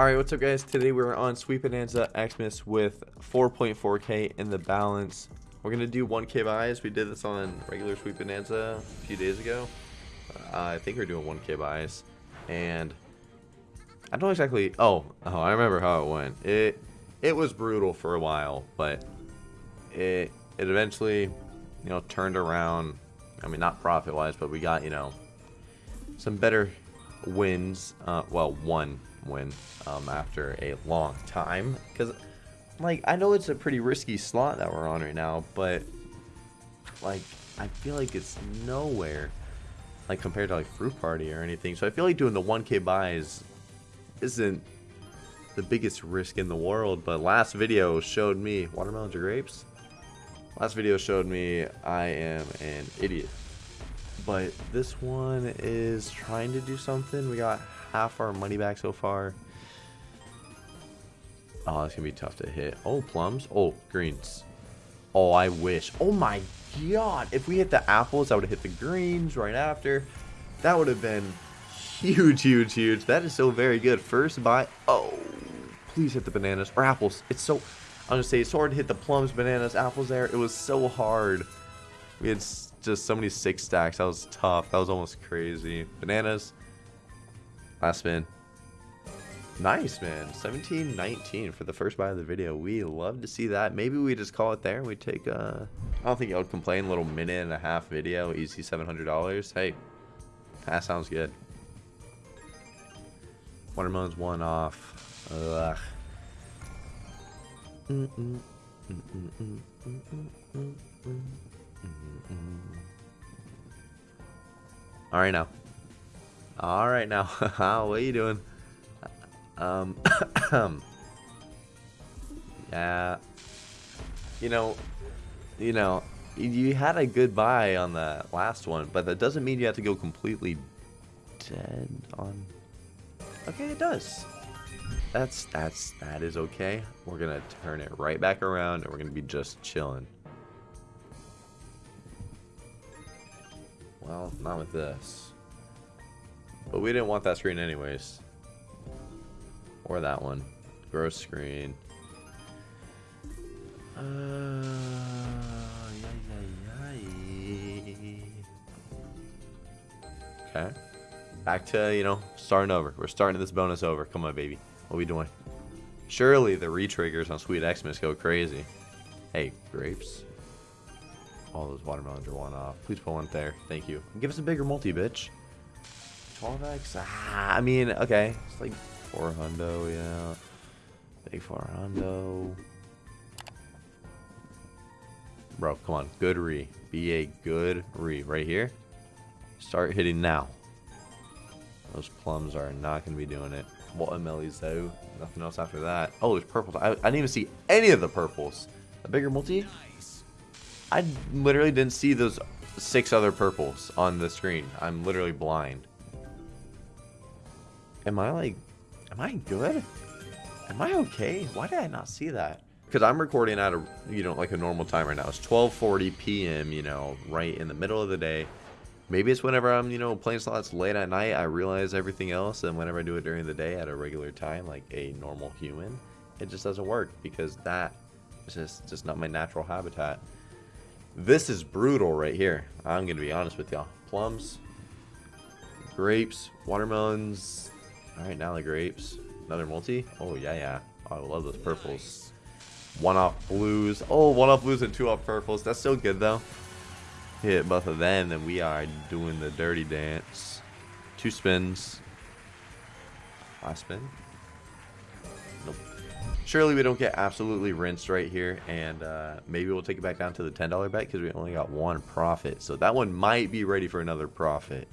Alright, what's up guys? Today we're on Sweet Bonanza Xmas with 4.4k in the balance. We're going to do 1k buys. We did this on regular Sweet Bonanza a few days ago. Uh, I think we're doing 1k buys. And I don't exactly... Oh, oh, I remember how it went. It it was brutal for a while, but it it eventually, you know, turned around. I mean, not profit-wise, but we got, you know, some better wins. Uh, well, one win um, after a long time. Because, like, I know it's a pretty risky slot that we're on right now, but, like, I feel like it's nowhere, like, compared to, like, Fruit Party or anything. So I feel like doing the 1k buys isn't the biggest risk in the world. But last video showed me, watermelons or grapes? Last video showed me I am an idiot. But this one is trying to do something. We got half our money back so far. Oh, it's going to be tough to hit. Oh, plums. Oh, greens. Oh, I wish. Oh my god. If we hit the apples, I would have hit the greens right after. That would have been huge, huge, huge. That is so very good. First buy. Oh, please hit the bananas. Or apples. It's so... I'm going to say it's hard to hit the plums, bananas, apples there. It was so hard. We had just so many six stacks. That was tough. That was almost crazy. Bananas. Last spin. Nice, man. 17-19 for the first buy of the video. We love to see that. Maybe we just call it there. And we take, a. I don't think would complain. Little minute and a half video. Easy $700. Hey, that sounds good. Watermelon's one off. Ugh. All right now. All right now. what are you doing? Um. yeah. You know. You know. You had a good buy on the last one, but that doesn't mean you have to go completely dead on. Okay, it does. That's that's that is okay. We're gonna turn it right back around, and we're gonna be just chilling. Well, not with this. But we didn't want that screen anyways. Or that one. Gross screen. Uh, okay. Back to, you know, starting over. We're starting this bonus over. Come on, baby. What we doing? Surely the retriggers on Sweet Xmas go crazy. Hey, grapes. All those watermelons are one off. Please pull one there. Thank you. Give us a bigger multi, bitch. 12x? Ah, I mean, okay. It's like 4 hundo, yeah. Big 4 hundo. Bro, come on. Good re. Be a good re. Right here. Start hitting now. Those plums are not going to be doing it. What Watermelons, though. Nothing else after that. Oh, there's purples. I, I didn't even see any of the purples. A bigger multi? I literally didn't see those six other purples on the screen. I'm literally blind. Am I like, am I good? Am I okay? Why did I not see that? Because I'm recording at a, you know, like a normal time right now. It's 12.40 p.m., you know, right in the middle of the day. Maybe it's whenever I'm, you know, playing slots late at night, I realize everything else. And whenever I do it during the day at a regular time, like a normal human, it just doesn't work because that is just, just not my natural habitat. This is brutal right here. I'm going to be honest with y'all. Plums, grapes, watermelons. All right, now the grapes. Another multi. Oh, yeah, yeah. Oh, I love those purples. One off blues. Oh, one off blues and two off purples. That's still good, though. Hit both of them, and we are doing the dirty dance. Two spins. Last spin. Nope. Surely we don't get absolutely rinsed right here, and uh, maybe we'll take it back down to the $10 bet because we only got one profit. So that one might be ready for another profit.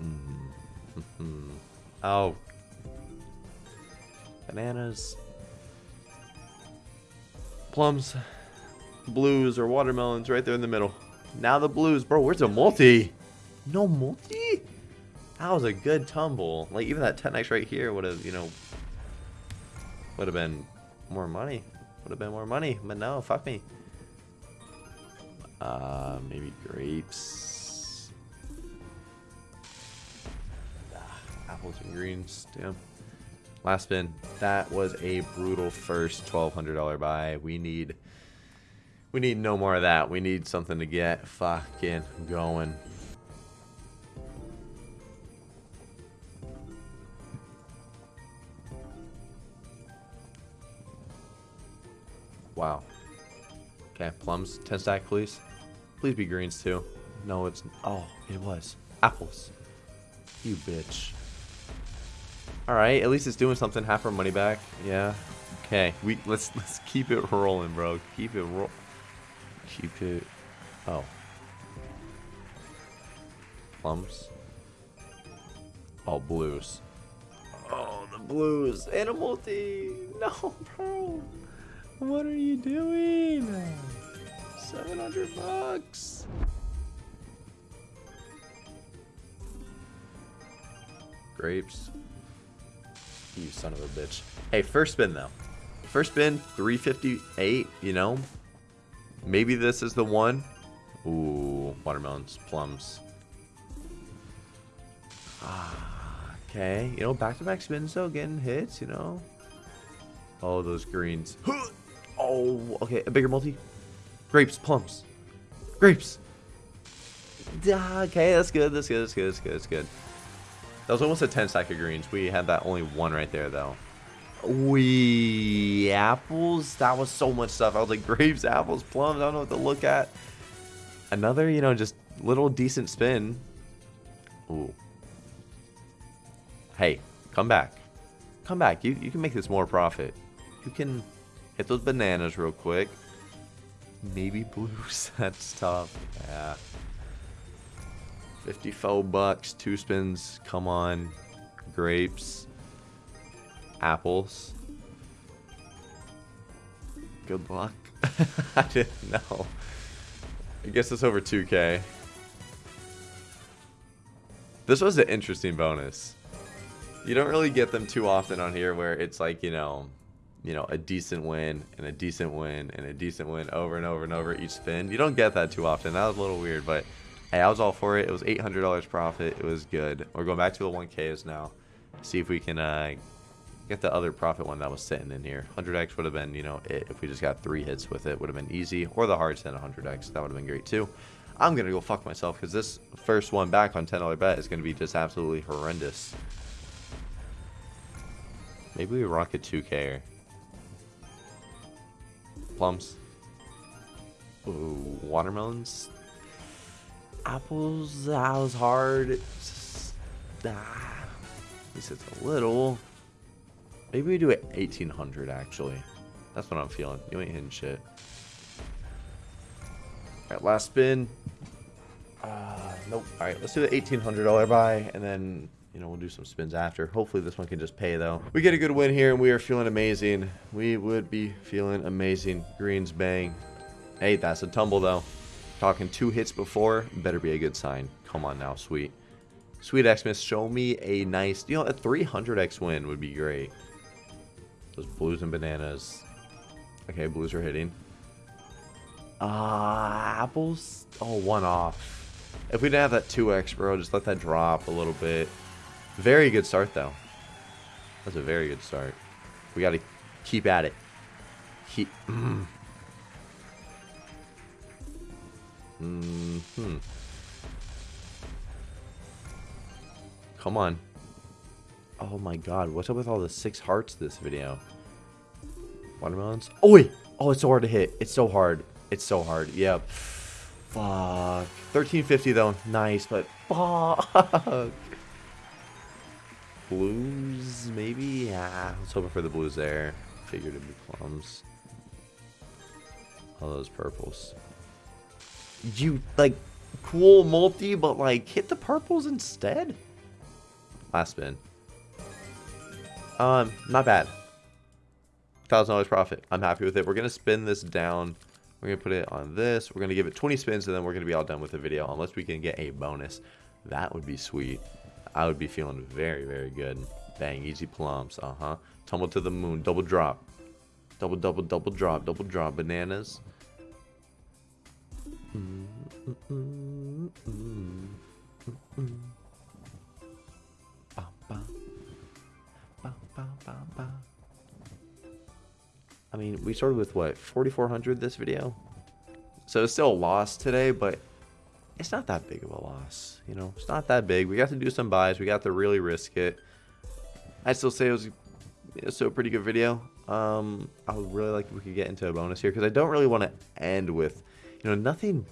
oh. Bananas. Plums blues or watermelons right there in the middle. Now the blues. Bro, where's the multi? No multi? That was a good tumble. Like, even that 10x right here would have, you know, would have been more money. Would have been more money. But no, fuck me. Uh, maybe grapes. And greens. Damn. Last spin. That was a brutal first $1,200 buy. We need... We need no more of that. We need something to get fucking going. Wow. Okay, plums. 10 stack, please. Please be greens, too. No, it's... Oh, it was. Apples. You bitch. Alright, at least it's doing something. Half our money back. Yeah. Okay, we let's let's keep it rolling, bro. Keep it roll. Keep it. Oh. Plums. Oh, blues. Oh, the blues. Animal tea. No, bro. What are you doing? 700 bucks. Grapes. You son of a bitch. Hey, first spin though. First spin, 358, you know? Maybe this is the one. Ooh, watermelons, plums. Ah, okay. You know, back-to-back -back spins though, getting hits, you know? Oh, those greens. Oh, okay, a bigger multi. Grapes, plums. Grapes. Okay, that's good, that's good, that's good, that's good, that's good. That was almost a 10 stack of greens. We had that only one right there, though. We apples. That was so much stuff. I was like grapes, apples, plums. I don't know what to look at. Another, you know, just little decent spin. Ooh. Hey, come back. Come back. You you can make this more profit. You can hit those bananas real quick. Maybe blues. That's tough. Yeah. 54 bucks, two spins. Come on. Grapes apples. Good luck. I didn't know. I guess it's over 2k. This was an interesting bonus. You don't really get them too often on here where it's like, you know, you know, a decent win and a decent win and a decent win over and over and over each spin. You don't get that too often. That was a little weird, but hey, I was all for it. It was $800 profit. It was good. We're going back to the 1Ks now. See if we can uh, get the other profit one that was sitting in here. 100x would have been, you know, it, if we just got three hits with it, would have been easy. Or the hard 10 100x, that would have been great too. I'm going to go fuck myself because this first one back on $10 bet is going to be just absolutely horrendous. Maybe we rock a 2k. Plums. Ooh, watermelons. Apples, that was hard. Just, ah, at least it's a little. Maybe we do it 1800 actually. That's what I'm feeling. You ain't hitting shit. Alright, last spin. Uh, nope. Alright, let's do the $1,800 buy and then, you know, we'll do some spins after. Hopefully this one can just pay though. We get a good win here and we are feeling amazing. We would be feeling amazing. Greens bang. Hey, that's a tumble though. Talking two hits before, better be a good sign. Come on now, sweet. Sweet Xmas, show me a nice, you know, a 300x win would be great. Those blues and bananas. Okay, blues are hitting. Uh, apples? Oh, one off. If we didn't have that 2x, bro, just let that drop a little bit. Very good start, though. That's a very good start. We got to keep at it. Keep... Mm. Mm hmm Come on. Oh my god, what's up with all the six hearts this video? Watermelons? Oh wait! Oh, it's so hard to hit. It's so hard. It's so hard. Yep. Fuck. 1350 though. Nice, but fuck. Blues, maybe? Yeah. Was hoping for the blues there. Figured it'd be plums. All those purples. You, like, cool multi, but, like, hit the purples instead? Last spin. Um, not bad. Thousand dollars profit. I'm happy with it. We're gonna spin this down. We're gonna put it on this. We're gonna give it 20 spins, and then we're gonna be all done with the video. Unless we can get a bonus, that would be sweet. I would be feeling very, very good. Bang, easy plums. Uh huh. Tumble to the moon. Double drop. Double, double, double drop. Double drop. Bananas. I mean, we started with what, 4,400 this video? So it's still a loss today, but it's not that big of a loss. You know, it's not that big. We got to do some buys. We got to really risk it. I'd still say it was, it was still a pretty good video. Um, I would really like if we could get into a bonus here because I don't really want to end with, you know, nothing,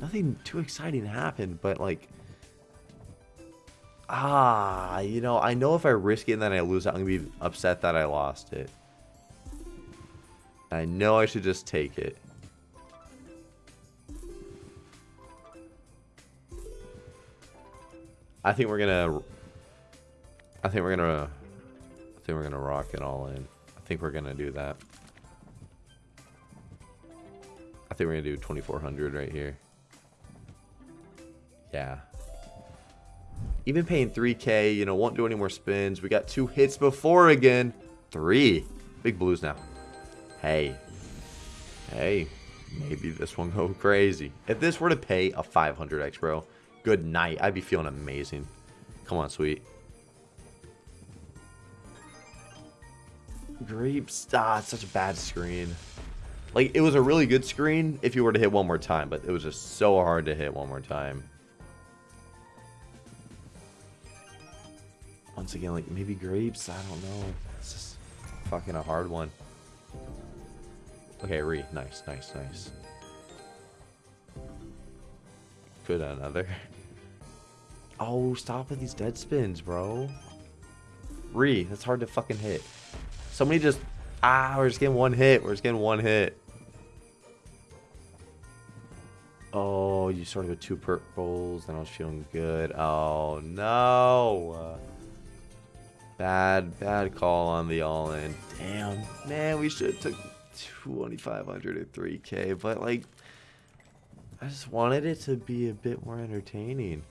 nothing too exciting happened, but like, ah, you know, I know if I risk it and then I lose it, I'm gonna be upset that I lost it. I know I should just take it. I think we're gonna. I think we're gonna. I think we're gonna rock it all in. I think we're gonna do that. I think we're gonna do 2400 right here. Yeah. Even paying 3k, you know, won't do any more spins. We got two hits before again. Three. Big blues now. Hey. Hey. Maybe this one go crazy. If this were to pay a 500x, bro, good night. I'd be feeling amazing. Come on, sweet. Grapes. Ah, it's such a bad screen. Like, it was a really good screen if you were to hit one more time, but it was just so hard to hit one more time. Once again, like, maybe grapes? I don't know. It's just fucking a hard one. Okay, re. Nice, nice, nice. Good another. Oh, stop with these dead spins, bro. Re, that's hard to fucking hit. Somebody just... Ah, we're just getting one hit. We're just getting one hit. Oh, you started with two purples, and I was feeling good. Oh, no. Bad, bad call on the all-in. Damn. Man, we should have took 2500 or 3k, but like I just wanted it to be a bit more entertaining.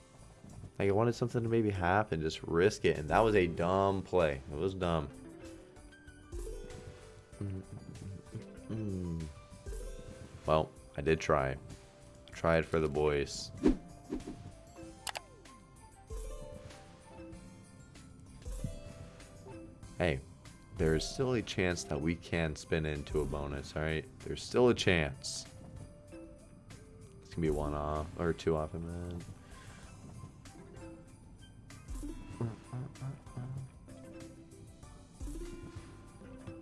Like I wanted something to maybe happen, just risk it, and that was a dumb play. It was dumb. Mm-hmm. Mm-hmm. Mm-hmm. Well, I did try. Tried for the boys. Hey, there's still a chance that we can spin into a bonus, alright? There's still a chance. It's gonna be one off, or two off, and then...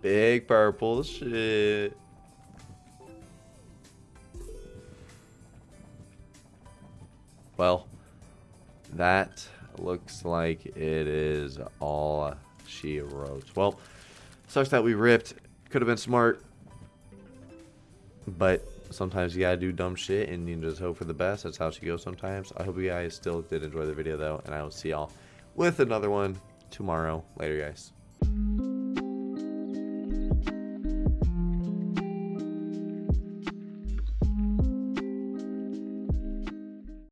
Big purple shit. Well, that looks like it is all she wrote. Well, Sucks that we ripped. Could have been smart. But sometimes you gotta do dumb shit and you just hope for the best. That's how she goes sometimes. I hope you guys still did enjoy the video though. And I will see y'all with another one tomorrow. Later guys.